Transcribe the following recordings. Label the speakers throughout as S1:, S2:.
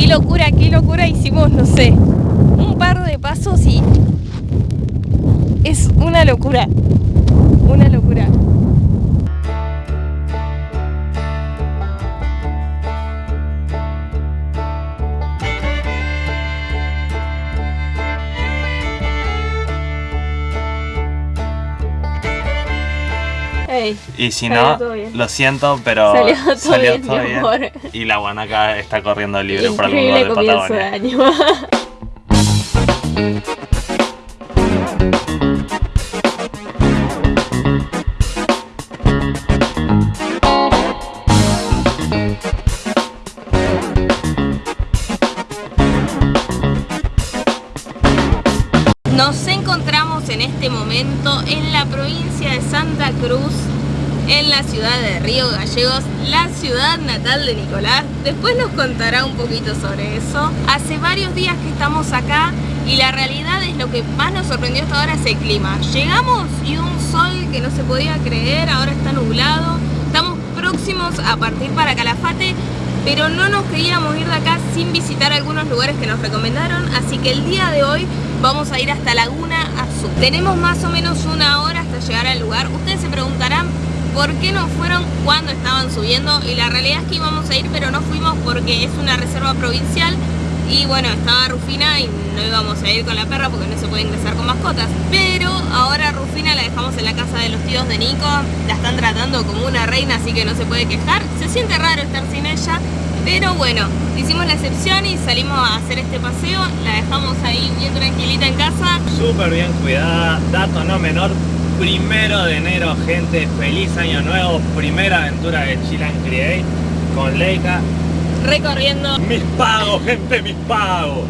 S1: Qué locura, qué locura. Hicimos, no sé, un par de pasos y es una locura. Una locura.
S2: Y si
S1: Salió
S2: no,
S1: todo bien.
S2: lo siento, pero
S1: Salió todo bien, mi amor.
S2: Y la guanaca está corriendo libre por algún lugar de
S1: comienzo de
S2: Patagonia.
S1: año. Nos encontramos en este momento en la provincia de Santa Cruz, en la ciudad de Río Gallegos, la ciudad natal de Nicolás. Después nos contará un poquito sobre eso. Hace varios días que estamos acá y la realidad es lo que más nos sorprendió hasta ahora es el clima. Llegamos y un sol que no se podía creer, ahora está nublado. Estamos próximos a partir para Calafate, pero no nos queríamos ir de acá sin visitar algunos lugares que nos recomendaron, así que el día de hoy vamos a ir hasta Laguna Azul. Tenemos más o menos una hora hasta llegar al lugar. Ustedes se preguntarán por qué no fueron cuando estaban subiendo y la realidad es que íbamos a ir pero no fuimos porque es una reserva provincial y bueno, estaba Rufina y no íbamos a ir con la perra porque no se puede ingresar con mascotas. Pero ahora Rufina la dejamos en la casa de los tíos de Nico, la están tratando como una reina así que no se puede quejar. Se siente raro estar sin ella, pero bueno, hicimos la excepción y salimos a hacer este paseo, la dejamos ahí bien tranquilita en casa.
S2: Súper bien cuidada, dato no menor. Primero de enero, gente, feliz año nuevo. Primera aventura de Chilan Create con Leica.
S1: Recorriendo
S2: Mis pagos, gente, mis pagos.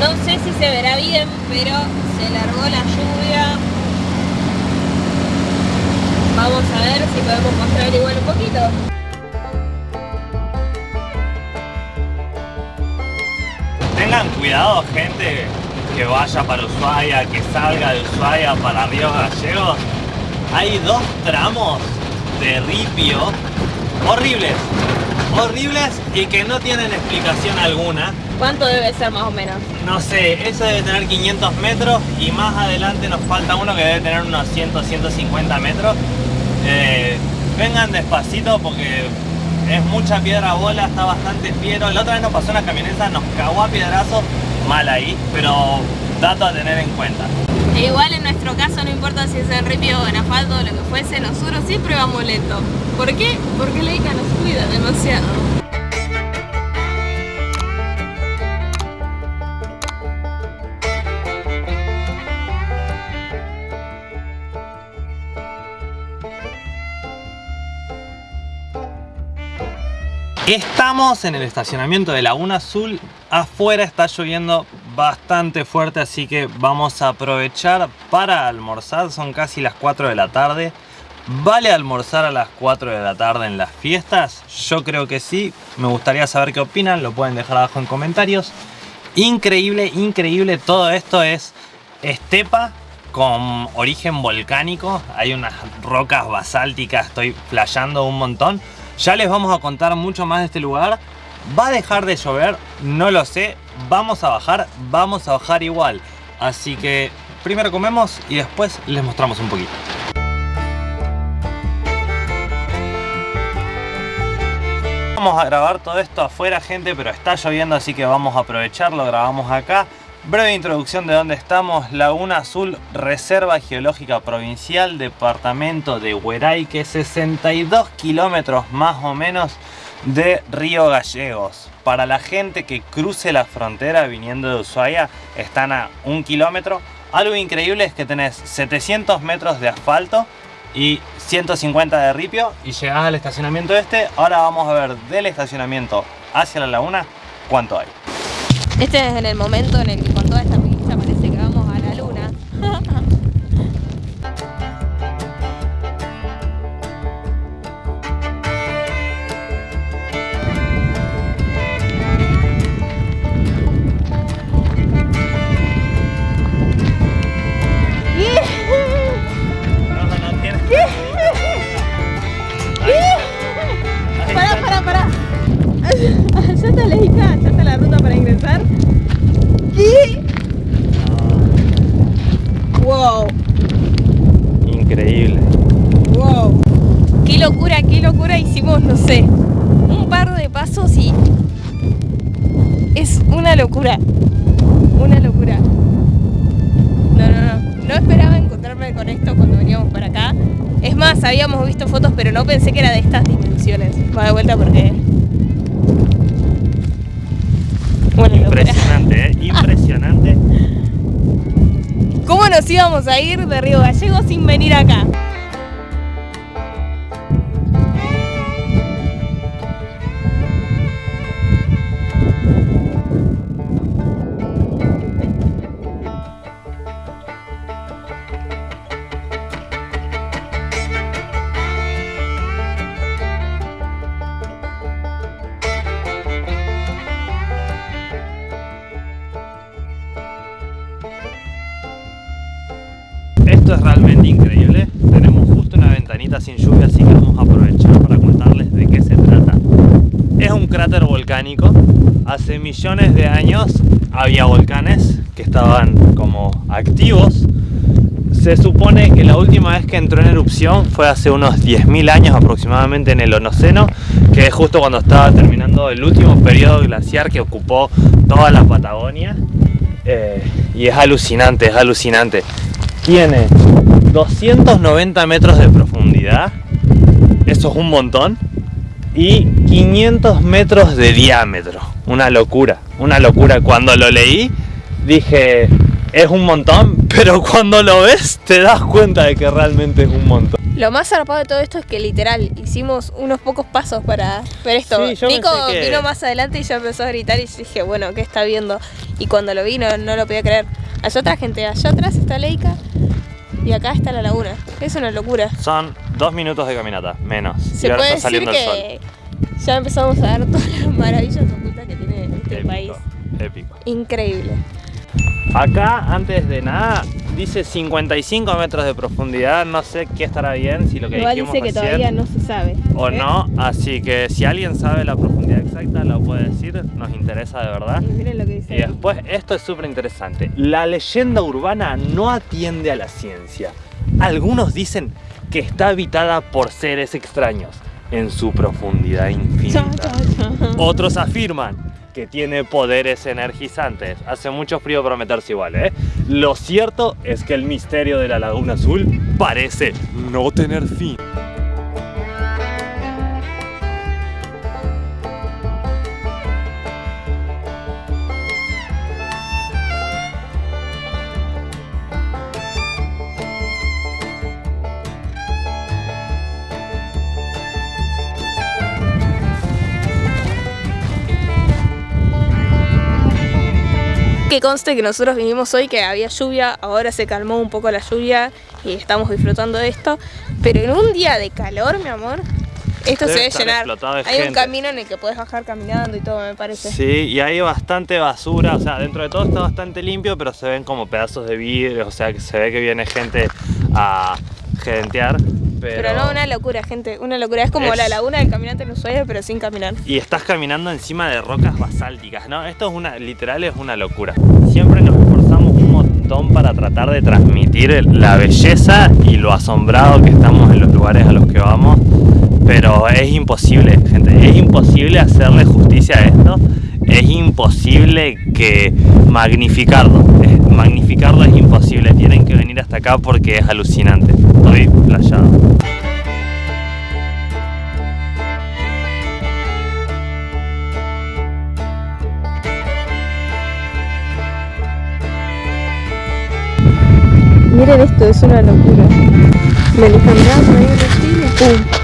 S1: No sé si se verá bien, pero se largó la lluvia. Vamos a ver si podemos mostrar igual un poquito.
S2: Tengan cuidado, gente que vaya para Ushuaia, que salga de Ushuaia para Río Gallegos. Hay dos tramos de ripio horribles, horribles y que no tienen explicación alguna.
S1: ¿Cuánto debe ser más o menos?
S2: No sé, eso debe tener 500 metros y más adelante nos falta uno que debe tener unos 100, 150 metros. Eh, vengan despacito porque es mucha piedra bola, está bastante fiero. La otra vez nos pasó una camioneta, nos cagó a piedrazo, mal ahí, pero dato a tener en cuenta.
S1: E igual en nuestro caso no importa si es en ripio o en asfalto o lo que fuese, nosotros siempre vamos lento. ¿Por qué? Porque Leica nos cuida demasiado.
S2: Estamos en el estacionamiento de Laguna Azul. Afuera está lloviendo bastante fuerte, así que vamos a aprovechar para almorzar. Son casi las 4 de la tarde. ¿Vale almorzar a las 4 de la tarde en las fiestas? Yo creo que sí. Me gustaría saber qué opinan. Lo pueden dejar abajo en comentarios. Increíble, increíble. Todo esto es estepa con origen volcánico. Hay unas rocas basálticas. Estoy flasheando un montón. Ya les vamos a contar mucho más de este lugar. ¿Va a dejar de llover? No lo sé. Vamos a bajar, vamos a bajar igual. Así que primero comemos y después les mostramos un poquito. Vamos a grabar todo esto afuera, gente, pero está lloviendo, así que vamos a aprovecharlo. Grabamos acá. Breve introducción de dónde estamos. Laguna Azul, Reserva Geológica Provincial, Departamento de Hueraique, 62 kilómetros más o menos de Río Gallegos. Para la gente que cruce la frontera viniendo de Ushuaia, están a un kilómetro. Algo increíble es que tenés 700 metros de asfalto y 150 de ripio y llegás al estacionamiento este. Ahora vamos a ver del estacionamiento hacia la laguna cuánto hay.
S1: Este es en el momento en el que más, habíamos visto fotos, pero no pensé que era de estas dimensiones. Va de vuelta porque. Bueno.
S2: Impresionante, ¿eh? Impresionante.
S1: ¿Cómo nos íbamos a ir de Río Gallego sin venir acá?
S2: Realmente increíble. Tenemos justo una ventanita sin lluvia, así que vamos a aprovechar para contarles de qué se trata. Es un cráter volcánico. Hace millones de años había volcanes que estaban como activos. Se supone que la última vez que entró en erupción fue hace unos 10.000 años aproximadamente en el Honoceno, que es justo cuando estaba terminando el último periodo glaciar que ocupó toda la Patagonia. Eh, y es alucinante, es alucinante. Tiene 290 metros de profundidad, eso es un montón, y 500 metros de diámetro. Una locura, una locura. Cuando lo leí dije, es un montón, pero cuando lo ves te das cuenta de que realmente es un montón.
S1: Lo más zarpado de todo esto es que literal hicimos unos pocos pasos para ver esto.
S2: Sí, yo
S1: Nico
S2: que-
S1: vino más adelante y ya empezó a gritar y yo dije, bueno, ¿qué está viendo? Y cuando lo vi no, no lo podía creer. Allá otra gente, allá atrás está Leica y acá está la laguna. Es una locura.
S2: Son dos minutos de caminata, menos.
S1: Se
S2: y ahora
S1: puede
S2: está
S1: decir
S2: saliendo el sol.
S1: que ya empezamos a ver todas las maravillas ocultas que tiene este
S2: Épico,
S1: país.
S2: épico.
S1: Increíble.
S2: Acá, antes de nada, dice 55 metros de profundidad. No sé qué estará bien, si lo que
S1: Igual
S2: dijimos
S1: dice que
S2: recién
S1: todavía no se sabe.
S2: o
S1: ¿eh?
S2: no. Así que si alguien sabe la profundidad exacta, lo puede decir. Nos interesa de verdad.
S1: Y miren lo que dice.
S2: Y después, esto es súper interesante. La leyenda urbana no atiende a la ciencia. Algunos dicen que está habitada por seres extraños en su profundidad infinita.
S1: Cha, cha, cha.
S2: Otros afirman que tiene poderes energizantes. Hace mucho frío para meterse igual, ¿eh? Lo cierto es que el misterio de la Laguna Azul parece no tener fin.
S1: Que conste que nosotros vinimos hoy que había lluvia, ahora se calmó un poco la lluvia y estamos disfrutando de esto, pero en un día de calor, mi amor, esto
S2: Debe
S1: se debe llenar.
S2: de
S1: Hay un camino en el que puedes bajar caminando y todo, me parece.
S2: Sí, y hay bastante basura, o sea, dentro de todo está bastante limpio, pero se ven como pedazos de vidrio, o sea, que se ve que viene gente a gerentear, pero...
S1: Pero no, una locura, gente, una locura. Es como
S2: Es-
S1: la laguna del caminante en Ushuaia, pero sin caminar.
S2: Y estás caminando encima de rocas basálticas, ¿no? Esto es una, literal es una locura. Siempre nos esforzamos un montón para tratar de transmitir la belleza y lo asombrado que estamos en los lugares a los que vamos, pero es imposible, gente, es imposible hacerle justicia a esto, es imposible que magnificarlo, es- magnificarlo es imposible, tienen que venir hasta acá porque es alucinante, estoy playado.
S1: Miren esto, es una locura. Me lo por ahí en la Chile, ¡pum!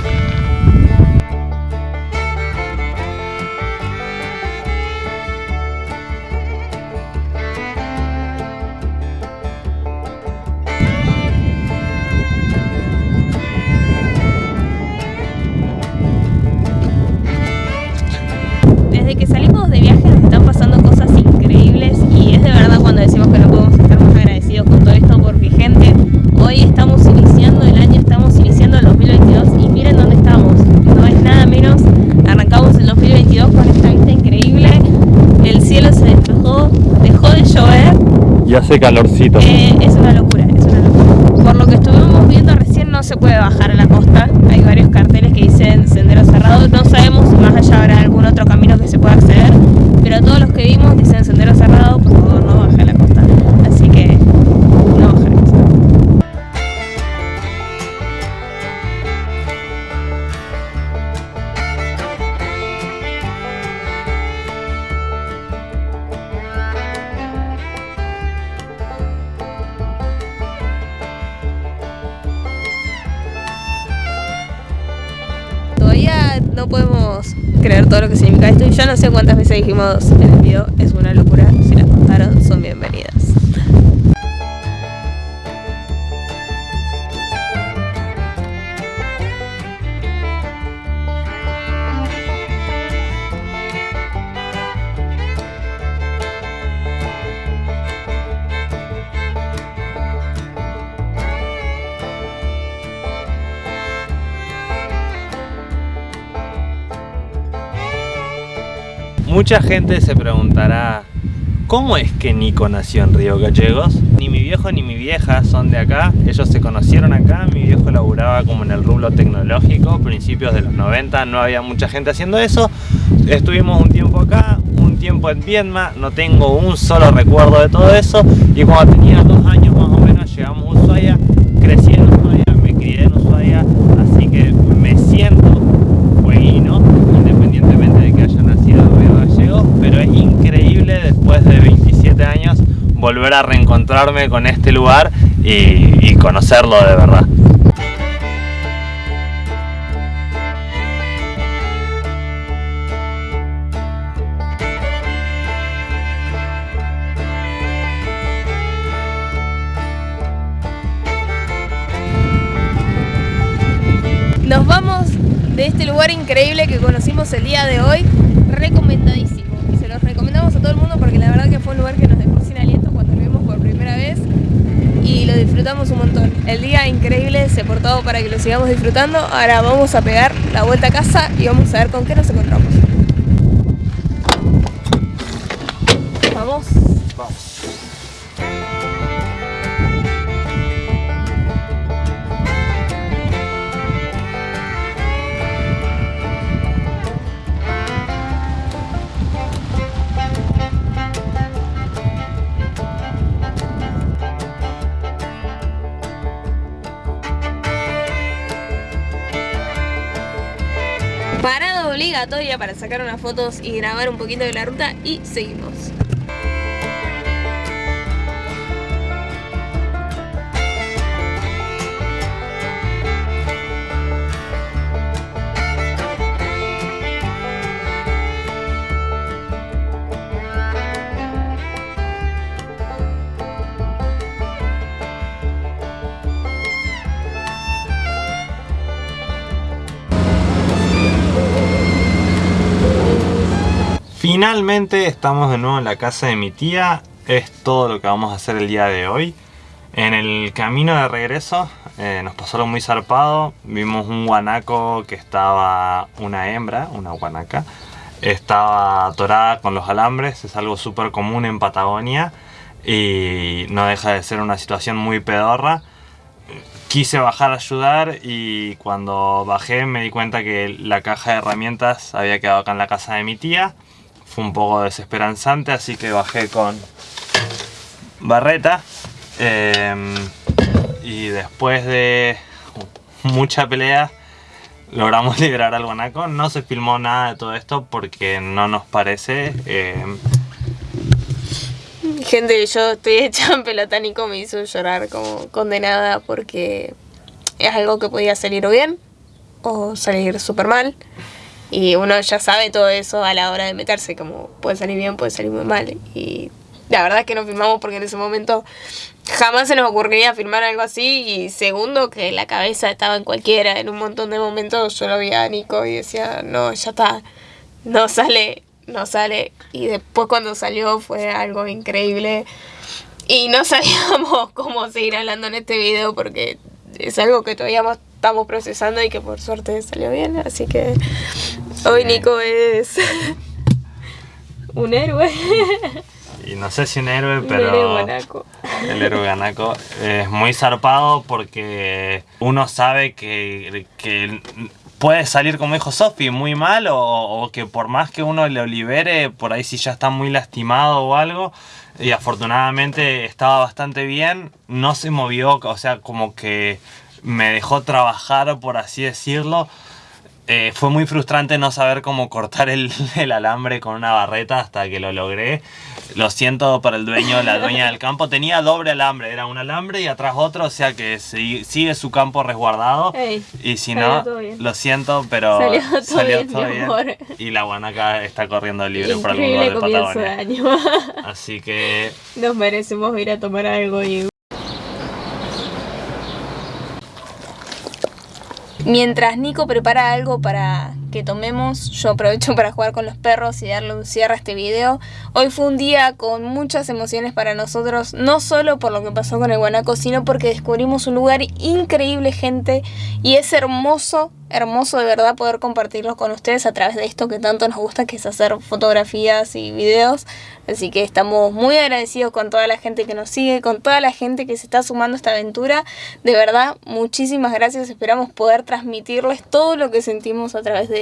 S1: hace calorcito. Eh, es una locura, es una locura. Por lo que estuvimos viendo recién no se puede bajar
S2: a la costa.
S1: Hay varios carteles que dicen sendero cerrado, no sabemos todo lo que significa esto. Y ya no sé cuántas veces dijimos en el video, es una locura,
S2: Mucha gente se preguntará ¿Cómo es que Nico nació en Río Gallegos? Ni mi viejo ni mi vieja son de acá, ellos se conocieron acá, mi viejo laburaba como en el rublo tecnológico, principios de los 90, no había mucha gente haciendo eso, estuvimos un tiempo acá, un tiempo en Vietnam, no tengo un solo recuerdo de todo eso, y cuando tenía dos años más o menos llegamos a Ushuaia, crecí en Ushuaia, me crié en Ushuaia, así que me siento fueguino, independientemente de que haya nacido en Río Gallegos, pero es increíble después de 27 años volver a reencontrarme con este lugar y, conocerlo de verdad.
S1: Nos vamos de este lugar increíble que conocimos el día de hoy, recomendadísimo. Se los recomendamos a todo el mundo porque la verdad que fue un lugar que nos dejó sin aliento cuando lo vimos por primera vez y lo disfrutamos un montón. El día increíble se portó para que lo sigamos disfrutando. Ahora vamos a pegar la vuelta a casa y vamos a ver con qué nos encontramos. Vamos. Para sacar unas fotos y grabar un poquito de la ruta y seguimos.
S2: Finalmente estamos de nuevo en la casa de mi tía. Es todo lo que vamos a hacer el día de hoy. En el camino de regreso eh, nos pasó algo muy zarpado. Vimos un guanaco que estaba una hembra, una guanaca. Estaba atorada con los alambres. Es algo súper común en Patagonia. Y no deja de ser una situación muy pedorra. Quise bajar a ayudar y cuando bajé me di cuenta que la caja de herramientas había quedado acá en la casa de mi tía fue un poco desesperanzante, así que bajé con barreta. eh, y después de mucha pelea logramos liberar al guanaco. No se filmó nada de todo esto porque no nos parece. eh,
S1: Gente, yo estoy hecha en pelota, Nico me hizo llorar como condenada porque es algo que podía salir bien o salir súper mal. Y uno ya sabe todo eso a la hora de meterse, como puede salir bien, puede salir muy mal. Y la verdad es que no filmamos porque en ese momento jamás se nos ocurriría filmar algo así. Y segundo, que la cabeza estaba en cualquiera. En un montón de momentos yo lo vi a Nico y decía, no, ya está, no sale, no sale. Y después cuando salió fue algo increíble. Y no sabíamos cómo seguir hablando en este video porque es algo que todavía mo- estamos procesando y que por suerte salió bien. Así que hoy Nico es un héroe.
S2: y no sé si
S1: un héroe,
S2: pero
S1: guanaco.
S2: el héroe guanaco es muy zarpado porque uno sabe que, que puede salir, como dijo Sofi, muy mal o, o que por más que uno lo libere, por ahí si ya está muy lastimado o algo, y afortunadamente estaba bastante bien, no se movió, o sea, como que me dejó trabajar, por así decirlo. eh, fue muy frustrante no saber cómo cortar el, el, alambre con una barreta hasta que lo logré. Lo siento para el dueño, la dueña del campo. Tenía doble alambre, era un alambre y atrás otro, o sea que sigue su campo resguardado. y si no, lo siento, pero
S1: salió todo, bien,
S2: Y la guanaca está corriendo libre por algún lugar de Patagonia. Así que...
S1: Nos merecemos ir a tomar algo y... Mientras Nico prepara algo para que tomemos, yo aprovecho para jugar con los perros y darle un cierre a este video. Hoy fue un día con muchas emociones para nosotros, no solo por lo que pasó con el guanaco, sino porque descubrimos un lugar increíble, gente, y es hermoso hermoso de verdad poder compartirlos con ustedes a través de esto que tanto nos gusta que es hacer fotografías y videos. Así que estamos muy agradecidos con toda la gente que nos sigue con toda la gente que se está sumando a esta aventura. De verdad muchísimas gracias. Esperamos poder transmitirles todo lo que sentimos a través de,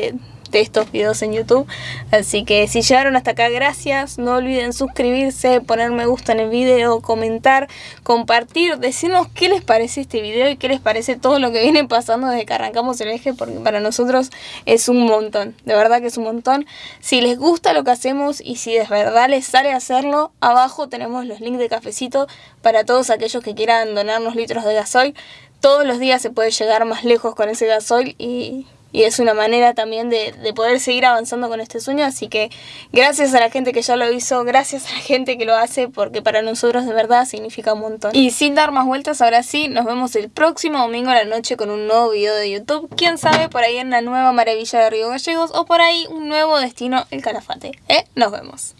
S1: de estos videos en YouTube. Así que si llegaron hasta acá, gracias. No olviden suscribirse, poner me gusta en el video, comentar, compartir, decirnos qué les parece este video y qué les parece todo lo que viene pasando desde que arrancamos el eje, porque para nosotros es un montón. De verdad que es un montón. Si les gusta lo que hacemos y si de verdad les sale hacerlo, abajo tenemos los links de cafecito para todos aquellos que quieran donarnos litros de gasoil. Todos los días se puede llegar más lejos con ese gasoil y y es una manera también de, poder seguir avanzando con este sueño. Así que gracias a la gente que ya lo hizo, gracias a la gente que lo hace, porque para nosotros de verdad significa un montón. Y sin dar más vueltas, ahora sí, nos vemos el próximo domingo a la noche con un nuevo video de YouTube. Quién sabe, por ahí en la nueva maravilla de Río Gallegos o por ahí un nuevo destino, el Calafate. ¿Eh? Nos vemos.